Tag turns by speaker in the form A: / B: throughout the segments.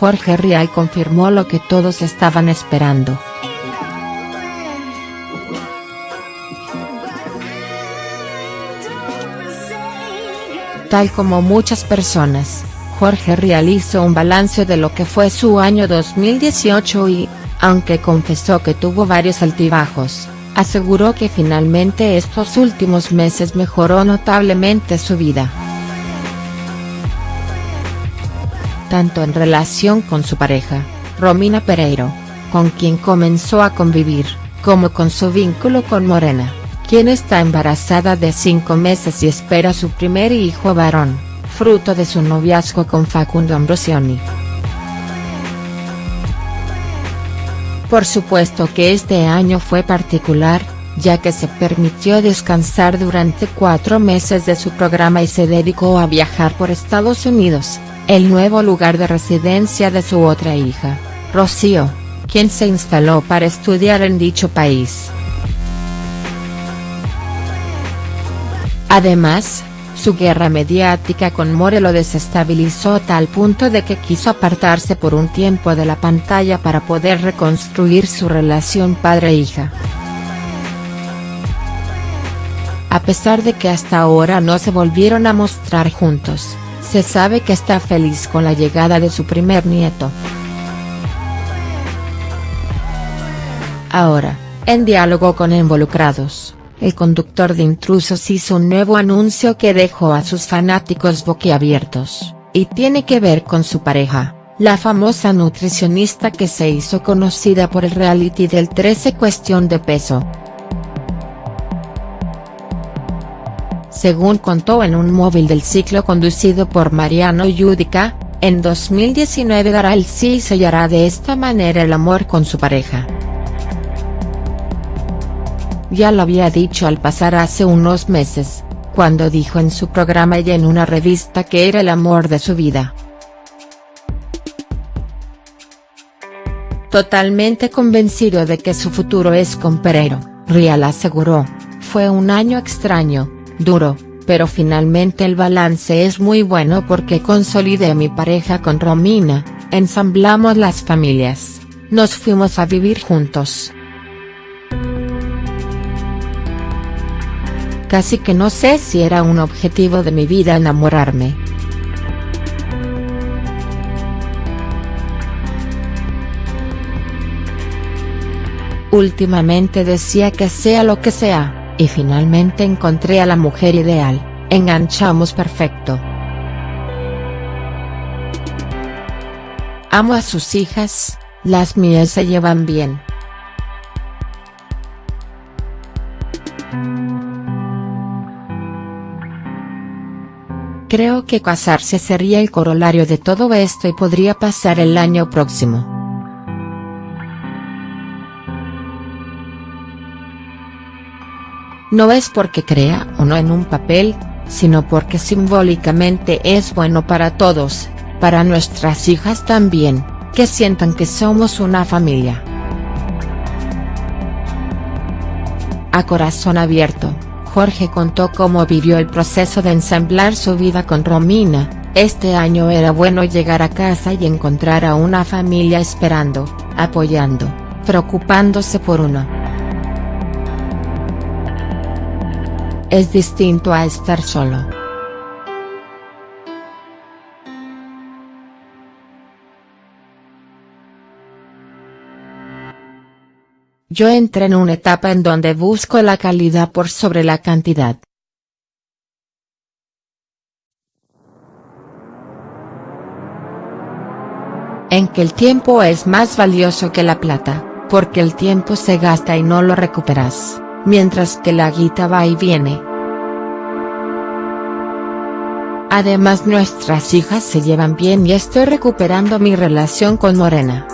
A: Jorge Rial confirmó lo que todos estaban esperando. Tal como muchas personas, Jorge Rial hizo un balance de lo que fue su año 2018 y, aunque confesó que tuvo varios altibajos, aseguró que finalmente estos últimos meses mejoró notablemente su vida. Tanto en relación con su pareja, Romina Pereiro, con quien comenzó a convivir, como con su vínculo con Morena, quien está embarazada de cinco meses y espera su primer hijo varón, fruto de su noviazgo con Facundo Ambrosioni. Por supuesto que este año fue particular, ya que se permitió descansar durante cuatro meses de su programa y se dedicó a viajar por Estados Unidos, el nuevo lugar de residencia de su otra hija, Rocío, quien se instaló para estudiar en dicho país. Además, su guerra mediática con More lo desestabilizó a tal punto de que quiso apartarse por un tiempo de la pantalla para poder reconstruir su relación padre-hija. A pesar de que hasta ahora no se volvieron a mostrar juntos, se sabe que está feliz con la llegada de su primer nieto. Ahora, en diálogo con involucrados el conductor de Intrusos hizo un nuevo anuncio que dejó a sus fanáticos boquiabiertos, y tiene que ver con su pareja, la famosa nutricionista que se hizo conocida por el reality del 13 Cuestión de Peso. Según contó en un móvil del ciclo conducido por Mariano Yudica, en 2019 dará el sí y sellará de esta manera el amor con su pareja. Ya lo había dicho al pasar hace unos meses, cuando dijo en su programa y en una revista que era el amor de su vida. Totalmente convencido de que su futuro es con Pereiro, Rial aseguró, fue un año extraño, duro, pero finalmente el balance es muy bueno porque consolidé mi pareja con Romina, ensamblamos las familias, nos fuimos a vivir juntos. Casi que no sé si era un objetivo de mi vida enamorarme. Últimamente decía que sea lo que sea, y finalmente encontré a la mujer ideal, enganchamos perfecto. Amo a sus hijas, las mías se llevan bien. Creo que casarse sería el corolario de todo esto y podría pasar el año próximo. No es porque crea o no en un papel, sino porque simbólicamente es bueno para todos, para nuestras hijas también, que sientan que somos una familia. A corazón abierto. Jorge contó cómo vivió el proceso de ensamblar su vida con Romina, este año era bueno llegar a casa y encontrar a una familia esperando, apoyando, preocupándose por uno. Es distinto a estar solo. Yo entré en una etapa en donde busco la calidad por sobre la cantidad. En que el tiempo es más valioso que la plata, porque el tiempo se gasta y no lo recuperas, mientras que la guita va y viene. Además nuestras hijas se llevan bien y estoy recuperando mi relación con Morena.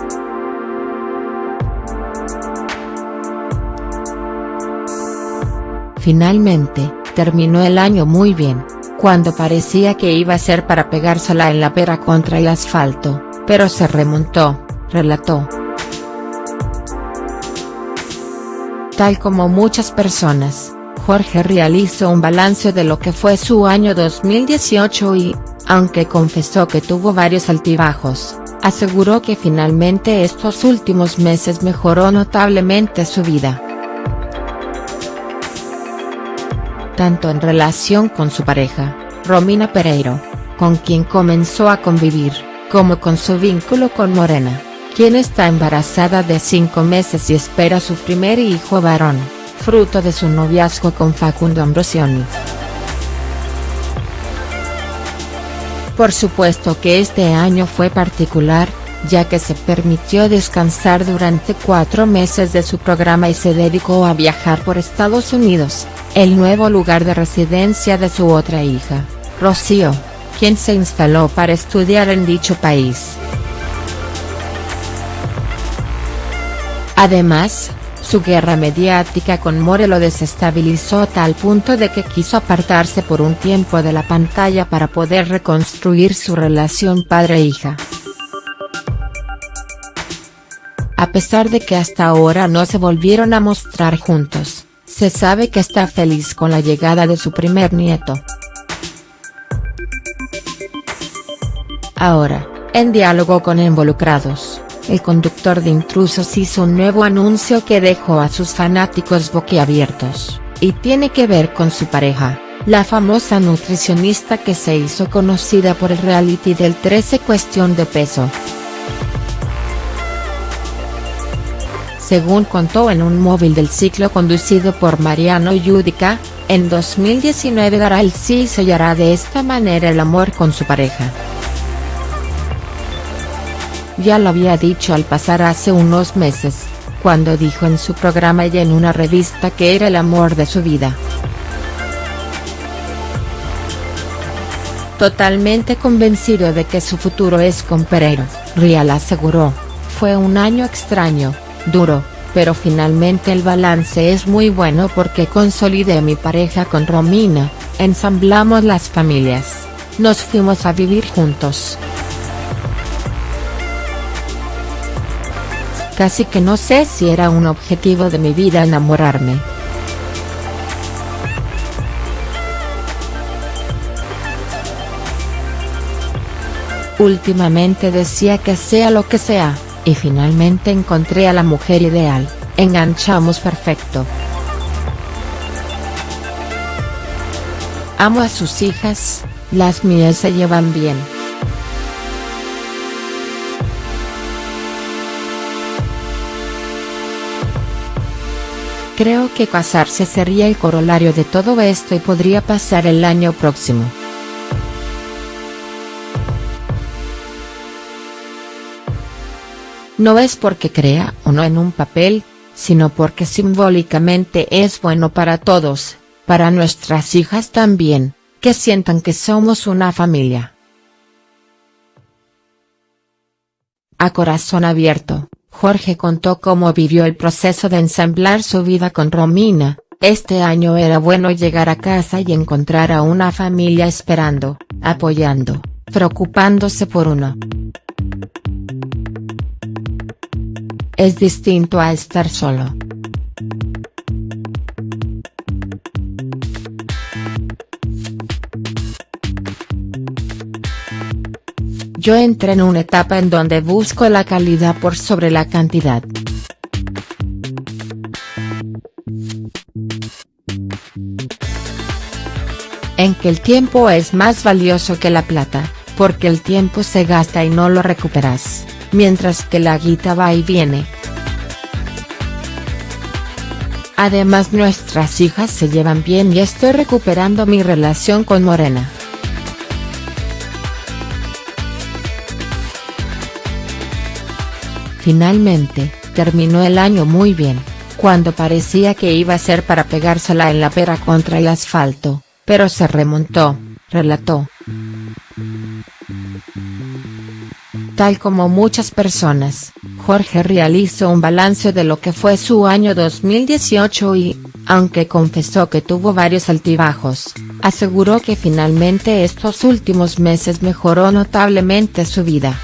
A: Finalmente, terminó el año muy bien, cuando parecía que iba a ser para pegársela en la pera contra el asfalto, pero se remontó, relató. Tal como muchas personas, Jorge realizó un balance de lo que fue su año 2018 y, aunque confesó que tuvo varios altibajos, aseguró que finalmente estos últimos meses mejoró notablemente su vida. Tanto en relación con su pareja, Romina Pereiro, con quien comenzó a convivir, como con su vínculo con Morena, quien está embarazada de cinco meses y espera su primer hijo varón, fruto de su noviazgo con Facundo Ambrosioni. Por supuesto que este año fue particular, ya que se permitió descansar durante cuatro meses de su programa y se dedicó a viajar por Estados Unidos, el nuevo lugar de residencia de su otra hija, Rocío, quien se instaló para estudiar en dicho país. Además, su guerra mediática con More lo desestabilizó a tal punto de que quiso apartarse por un tiempo de la pantalla para poder reconstruir su relación padre-hija. A pesar de que hasta ahora no se volvieron a mostrar juntos, se sabe que está feliz con la llegada de su primer nieto. Ahora, en diálogo con involucrados el conductor de Intrusos hizo un nuevo anuncio que dejó a sus fanáticos boquiabiertos, y tiene que ver con su pareja, la famosa nutricionista que se hizo conocida por el reality del 13 Cuestión de Peso. Según contó en un móvil del ciclo conducido por Mariano Yudica, en 2019 dará el sí y sellará de esta manera el amor con su pareja. Ya lo había dicho al pasar hace unos meses, cuando dijo en su programa y en una revista que era el amor de su vida. Totalmente convencido de que su futuro es con Pereiro, Rial aseguró, fue un año extraño, duro, pero finalmente el balance es muy bueno porque consolidé mi pareja con Romina, ensamblamos las familias, nos fuimos a vivir juntos. Casi que no sé si era un objetivo de mi vida enamorarme. Últimamente decía que sea lo que sea, y finalmente encontré a la mujer ideal, enganchamos perfecto. Amo a sus hijas, las mías se llevan bien. Creo que casarse sería el corolario de todo esto y podría pasar el año próximo. No es porque crea o no en un papel, sino porque simbólicamente es bueno para todos, para nuestras hijas también, que sientan que somos una familia. A corazón abierto. Jorge contó cómo vivió el proceso de ensamblar su vida con Romina, este año era bueno llegar a casa y encontrar a una familia esperando, apoyando, preocupándose por uno. Es distinto a estar solo. Yo entré en una etapa en donde busco la calidad por sobre la cantidad. En que el tiempo es más valioso que la plata, porque el tiempo se gasta y no lo recuperas, mientras que la guita va y viene. Además nuestras hijas se llevan bien y estoy recuperando mi relación con Morena. Finalmente, terminó el año muy bien, cuando parecía que iba a ser para pegársela en la pera contra el asfalto, pero se remontó, relató. Tal como muchas personas, Jorge realizó un balance de lo que fue su año 2018 y, aunque confesó que tuvo varios altibajos, aseguró que finalmente estos últimos meses mejoró notablemente su vida.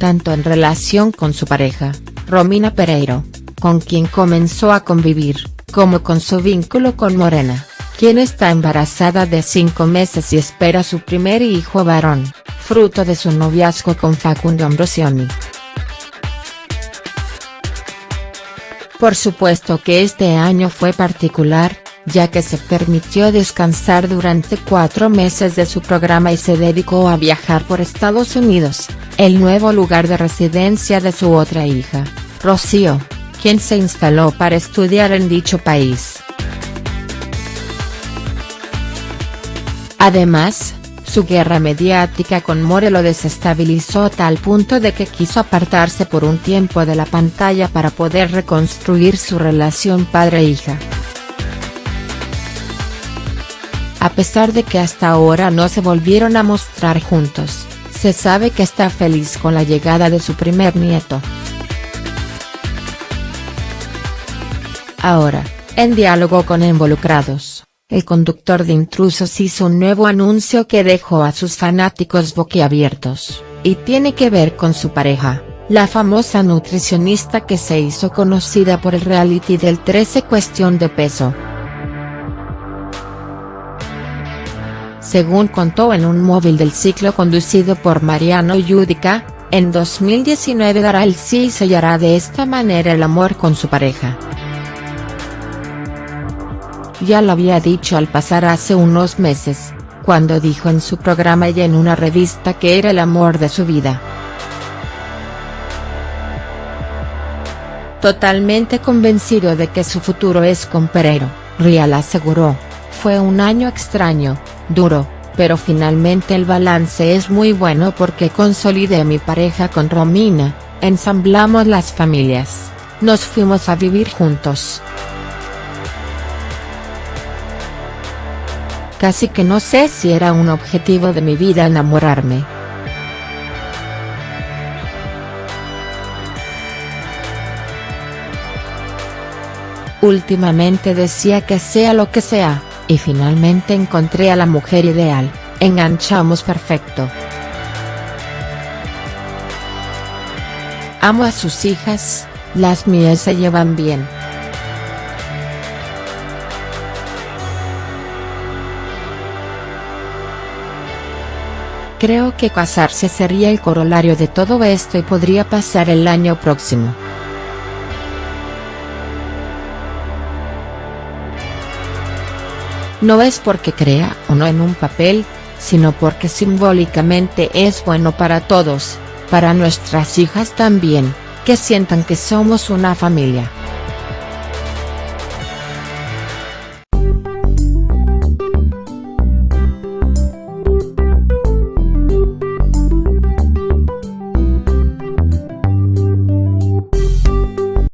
A: Tanto en relación con su pareja, Romina Pereiro, con quien comenzó a convivir, como con su vínculo con Morena, quien está embarazada de cinco meses y espera su primer hijo varón, fruto de su noviazgo con Facundo Ambrosioni. Por supuesto que este año fue particular, ya que se permitió descansar durante cuatro meses de su programa y se dedicó a viajar por Estados Unidos, el nuevo lugar de residencia de su otra hija, Rocío, quien se instaló para estudiar en dicho país. Además, su guerra mediática con More lo desestabilizó a tal punto de que quiso apartarse por un tiempo de la pantalla para poder reconstruir su relación padre-hija. A pesar de que hasta ahora no se volvieron a mostrar juntos, se sabe que está feliz con la llegada de su primer nieto. Ahora, en diálogo con involucrados el conductor de Intrusos hizo un nuevo anuncio que dejó a sus fanáticos boquiabiertos, y tiene que ver con su pareja, la famosa nutricionista que se hizo conocida por el reality del 13 Cuestión de Peso. Según contó en un móvil del ciclo conducido por Mariano Yudica, en 2019 dará el sí y sellará de esta manera el amor con su pareja. Ya lo había dicho al pasar hace unos meses, cuando dijo en su programa y en una revista que era el amor de su vida. Totalmente convencido de que su futuro es con Perero, Rial aseguró, fue un año extraño, duro, pero finalmente el balance es muy bueno porque consolidé mi pareja con Romina, ensamblamos las familias, nos fuimos a vivir juntos. Casi que no sé si era un objetivo de mi vida enamorarme. Últimamente decía que sea lo que sea, y finalmente encontré a la mujer ideal, enganchamos perfecto. Amo a sus hijas, las mías se llevan bien. Creo que casarse sería el corolario de todo esto y podría pasar el año próximo. No es porque crea o no en un papel, sino porque simbólicamente es bueno para todos, para nuestras hijas también, que sientan que somos una familia.